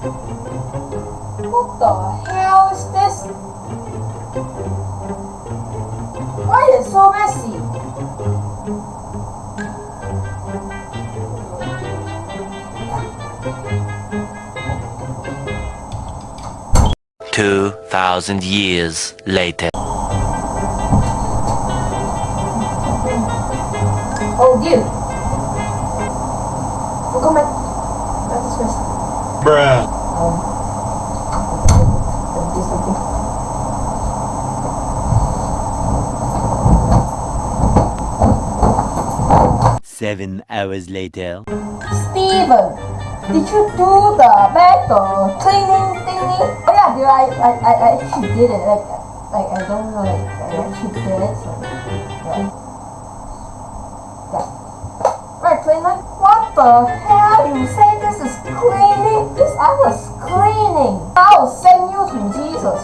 the hell is this? Why is it so messy? Two thousand years later. Oh dear. Forgot my... That's this question. Bruh. Um... Let me do something. Seven hours later. Steven, did you do the back the cleaning thingy? Oh yeah, dude, I, I, I I actually did it. Like, like I don't know, like I actually did it. So, yeah. yeah. Right, cleaner. What the hell? You say this is cleaning? This I was cleaning. I'll send you to Jesus.